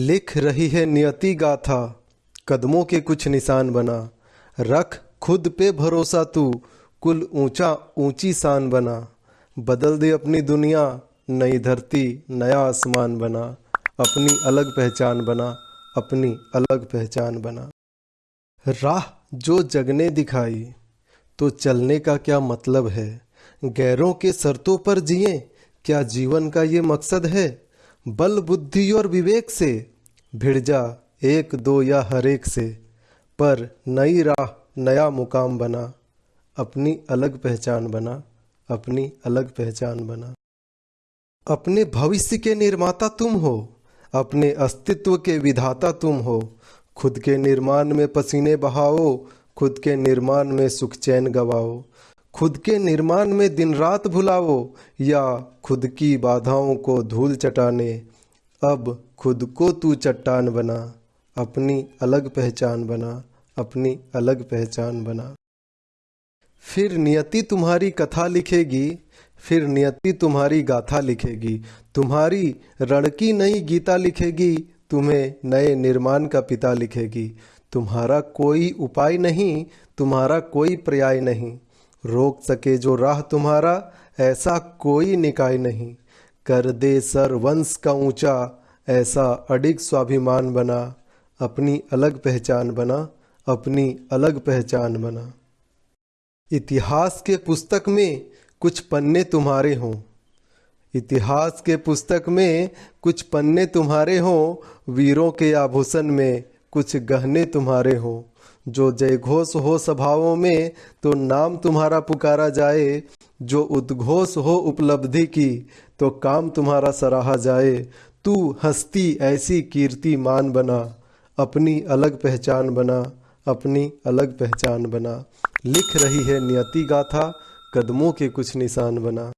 लिख रही है नियति गाथा, कदमों के कुछ निशान बना। रख खुद पे भरोसा तू, कुल ऊँचा ऊँची शान बना। बदल दे अपनी दुनिया, नई धरती, नया आसमान बना। अपनी अलग पहचान बना, अपनी अलग पहचान बना। राह जो जगने दिखाई तो चलने का क्या मतलब है? गैरों के शर्तों पर जिए, क्या जीवन का ये मकसद है? बल बुद्धि और विवेक से भिड़ जा एक दो या हर एक से, पर नई राह नया मुकाम बना, अपनी अलग पहचान बना, अपनी अलग पहचान बना। अपने भविष्य के निर्माता तुम हो, अपने अस्तित्व के विधाता तुम हो। खुद के निर्माण में पसीने बहाओ, खुद के निर्माण में सुख चैन गवाओ। खुद के निर्माण में दिन रात भुलाओ, या खुद की बाधाओं को धूल चटाने अब खुद को तू चट्टान बना, अपनी अलग पहचान बना, अपनी अलग पहचान बना। फिर नियति तुम्हारी कथा लिखेगी, फिर नियति तुम्हारी गाथा लिखेगी, तुम्हारी रण की नई गीता लिखेगी, तुम्हें नए निर्माण का पिता लिखेगी। तुम्हारा कोई उपाय नहीं, तुम्हारा कोई पर्याय नहीं। रोक सके जो राह तुम्हारा, ऐसा कोई निकाय नहीं। कर दे सर वंश का ऊँचा, ऐसा अडिग स्वाभिमान बना। अपनी अलग पहचान बना, अपनी अलग पहचान बना। इतिहास के पुस्तक में कुछ पन्ने तुम्हारे हों। इतिहास के पुस्तक में कुछ पन्ने तुम्हारे हों, वीरों के आभूषण में कुछ गहने तुम्हारे हों। जो जय घोष हो सभाओं में तो नाम तुम्हारा पुकारा जाए। जो उद्घोष हो उपलब्धि की तो काम तुम्हारा सराहा जाए। तू हस्ती ऐसी कीर्ति मान बना, अपनी अलग पहचान बना, अपनी अलग पहचान बना। लिख रही है नियति गाथा, कदमों के कुछ निशान बना।